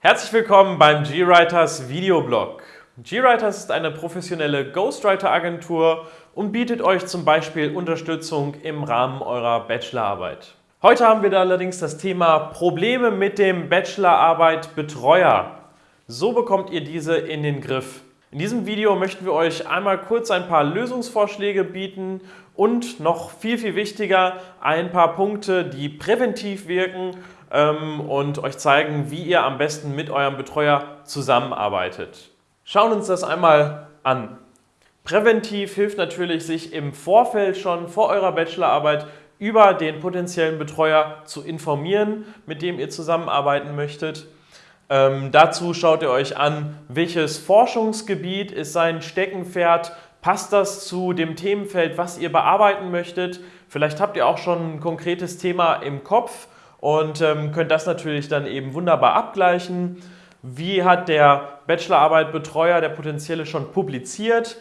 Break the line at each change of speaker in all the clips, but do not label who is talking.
Herzlich willkommen beim GWriters Videoblog. GWriters ist eine professionelle Ghostwriter-Agentur und bietet euch zum Beispiel Unterstützung im Rahmen eurer Bachelorarbeit. Heute haben wir da allerdings das Thema Probleme mit dem Bachelorarbeit Betreuer. So bekommt ihr diese in den Griff. In diesem Video möchten wir euch einmal kurz ein paar Lösungsvorschläge bieten und noch viel, viel wichtiger ein paar Punkte, die präventiv wirken und euch zeigen, wie ihr am besten mit eurem Betreuer zusammenarbeitet. Schauen uns das einmal an. Präventiv hilft natürlich, sich im Vorfeld schon vor eurer Bachelorarbeit über den potenziellen Betreuer zu informieren, mit dem ihr zusammenarbeiten möchtet. Ähm, dazu schaut ihr euch an, welches Forschungsgebiet ist sein Steckenpferd, passt das zu dem Themenfeld, was ihr bearbeiten möchtet. Vielleicht habt ihr auch schon ein konkretes Thema im Kopf und ähm, könnt das natürlich dann eben wunderbar abgleichen. Wie hat der Bachelorarbeit-Betreuer, der potenzielle, schon publiziert?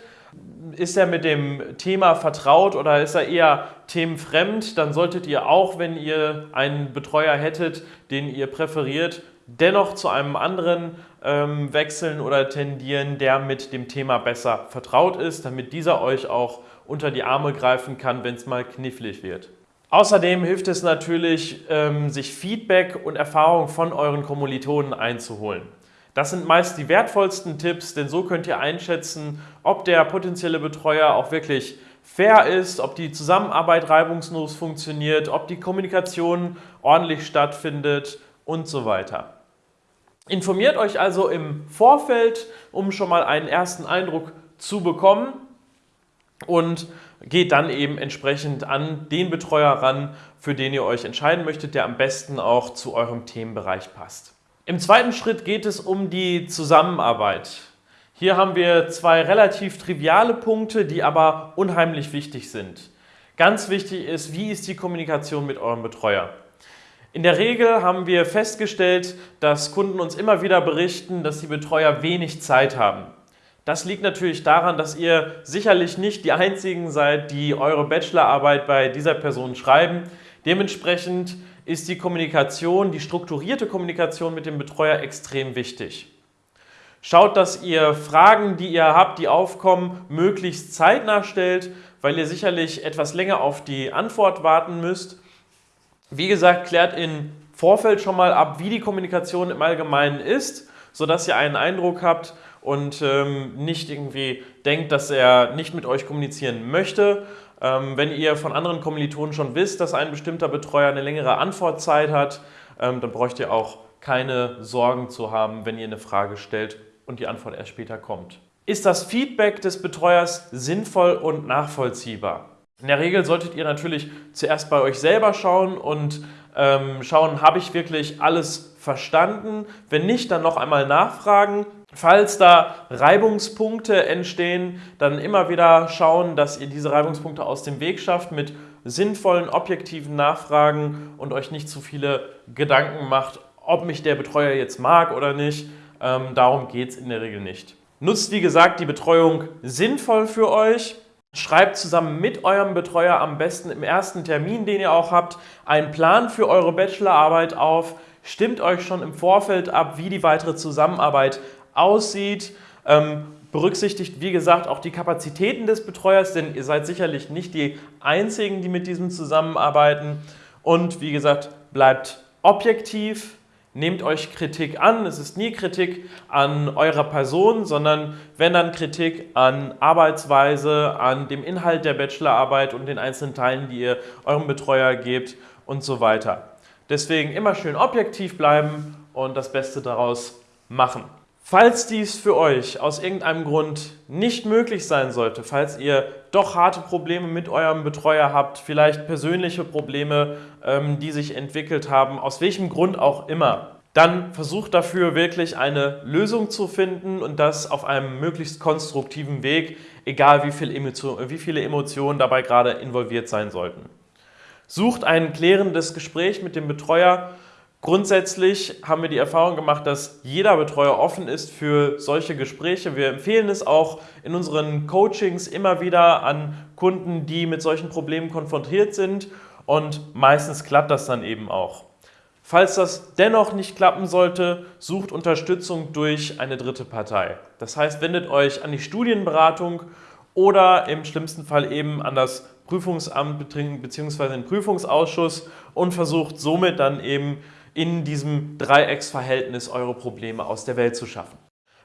ist er mit dem Thema vertraut oder ist er eher themenfremd, dann solltet ihr auch, wenn ihr einen Betreuer hättet, den ihr präferiert, dennoch zu einem anderen ähm, wechseln oder tendieren, der mit dem Thema besser vertraut ist, damit dieser euch auch unter die Arme greifen kann, wenn es mal knifflig wird. Außerdem hilft es natürlich, ähm, sich Feedback und Erfahrung von euren Kommilitonen einzuholen. Das sind meist die wertvollsten Tipps, denn so könnt ihr einschätzen, ob der potenzielle Betreuer auch wirklich fair ist, ob die Zusammenarbeit reibungslos funktioniert, ob die Kommunikation ordentlich stattfindet und so weiter. Informiert euch also im Vorfeld, um schon mal einen ersten Eindruck zu bekommen und geht dann eben entsprechend an den Betreuer ran, für den ihr euch entscheiden möchtet, der am besten auch zu eurem Themenbereich passt. Im zweiten Schritt geht es um die Zusammenarbeit. Hier haben wir zwei relativ triviale Punkte, die aber unheimlich wichtig sind. Ganz wichtig ist, wie ist die Kommunikation mit eurem Betreuer? In der Regel haben wir festgestellt, dass Kunden uns immer wieder berichten, dass die Betreuer wenig Zeit haben. Das liegt natürlich daran, dass ihr sicherlich nicht die Einzigen seid, die eure Bachelorarbeit bei dieser Person schreiben. Dementsprechend ist die Kommunikation, die strukturierte Kommunikation mit dem Betreuer extrem wichtig. Schaut, dass ihr Fragen, die ihr habt, die aufkommen, möglichst zeitnah stellt, weil ihr sicherlich etwas länger auf die Antwort warten müsst. Wie gesagt, klärt im Vorfeld schon mal ab, wie die Kommunikation im Allgemeinen ist, sodass ihr einen Eindruck habt und ähm, nicht irgendwie denkt, dass er nicht mit euch kommunizieren möchte, ähm, wenn ihr von anderen Kommilitonen schon wisst, dass ein bestimmter Betreuer eine längere Antwortzeit hat, ähm, dann bräucht ihr auch keine Sorgen zu haben, wenn ihr eine Frage stellt und die Antwort erst später kommt. Ist das Feedback des Betreuers sinnvoll und nachvollziehbar? In der Regel solltet ihr natürlich zuerst bei euch selber schauen und ähm, schauen, habe ich wirklich alles verstanden? Wenn nicht, dann noch einmal nachfragen. Falls da Reibungspunkte entstehen, dann immer wieder schauen, dass ihr diese Reibungspunkte aus dem Weg schafft mit sinnvollen, objektiven Nachfragen und euch nicht zu viele Gedanken macht, ob mich der Betreuer jetzt mag oder nicht. Ähm, darum geht es in der Regel nicht. Nutzt, wie gesagt, die Betreuung sinnvoll für euch. Schreibt zusammen mit eurem Betreuer am besten im ersten Termin, den ihr auch habt, einen Plan für eure Bachelorarbeit auf. Stimmt euch schon im Vorfeld ab, wie die weitere Zusammenarbeit aussieht. Ähm, berücksichtigt, wie gesagt, auch die Kapazitäten des Betreuers, denn ihr seid sicherlich nicht die Einzigen, die mit diesem zusammenarbeiten. Und wie gesagt, bleibt objektiv, nehmt euch Kritik an. Es ist nie Kritik an eurer Person, sondern wenn dann Kritik an Arbeitsweise, an dem Inhalt der Bachelorarbeit und den einzelnen Teilen, die ihr eurem Betreuer gebt und so weiter. Deswegen immer schön objektiv bleiben und das Beste daraus machen. Falls dies für euch aus irgendeinem Grund nicht möglich sein sollte, falls ihr doch harte Probleme mit eurem Betreuer habt, vielleicht persönliche Probleme, ähm, die sich entwickelt haben, aus welchem Grund auch immer, dann versucht dafür wirklich eine Lösung zu finden und das auf einem möglichst konstruktiven Weg, egal wie, viel Emotion, wie viele Emotionen dabei gerade involviert sein sollten. Sucht ein klärendes Gespräch mit dem Betreuer Grundsätzlich haben wir die Erfahrung gemacht, dass jeder Betreuer offen ist für solche Gespräche. Wir empfehlen es auch in unseren Coachings immer wieder an Kunden, die mit solchen Problemen konfrontiert sind und meistens klappt das dann eben auch. Falls das dennoch nicht klappen sollte, sucht Unterstützung durch eine dritte Partei. Das heißt, wendet euch an die Studienberatung oder im schlimmsten Fall eben an das Prüfungsamt bzw. den Prüfungsausschuss und versucht somit dann eben in diesem Dreiecksverhältnis eure Probleme aus der Welt zu schaffen.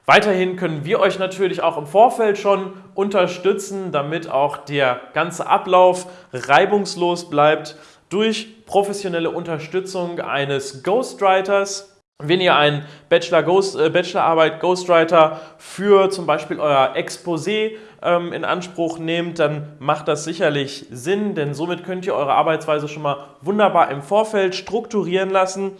Weiterhin können wir euch natürlich auch im Vorfeld schon unterstützen, damit auch der ganze Ablauf reibungslos bleibt durch professionelle Unterstützung eines Ghostwriters. Wenn ihr eine Bachelor Ghost, äh, Bachelorarbeit Ghostwriter für zum Beispiel euer Exposé ähm, in Anspruch nehmt, dann macht das sicherlich Sinn, denn somit könnt ihr eure Arbeitsweise schon mal wunderbar im Vorfeld strukturieren lassen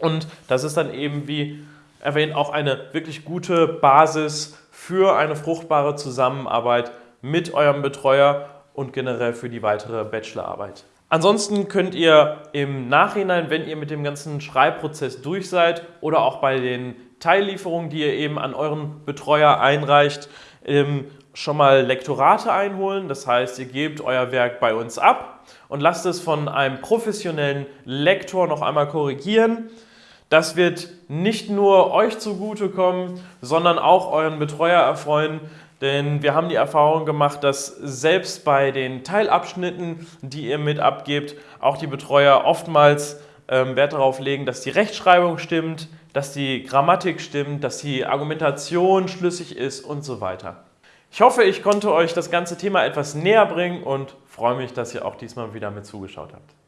und das ist dann eben, wie erwähnt, auch eine wirklich gute Basis für eine fruchtbare Zusammenarbeit mit eurem Betreuer und generell für die weitere Bachelorarbeit. Ansonsten könnt ihr im Nachhinein, wenn ihr mit dem ganzen Schreibprozess durch seid oder auch bei den Teillieferungen, die ihr eben an euren Betreuer einreicht, ähm, schon mal Lektorate einholen. Das heißt, ihr gebt euer Werk bei uns ab und lasst es von einem professionellen Lektor noch einmal korrigieren. Das wird nicht nur euch zugutekommen, sondern auch euren Betreuer erfreuen, denn wir haben die Erfahrung gemacht, dass selbst bei den Teilabschnitten, die ihr mit abgebt, auch die Betreuer oftmals ähm, Wert darauf legen, dass die Rechtschreibung stimmt, dass die Grammatik stimmt, dass die Argumentation schlüssig ist und so weiter. Ich hoffe, ich konnte euch das ganze Thema etwas näher bringen und freue mich, dass ihr auch diesmal wieder mit zugeschaut habt.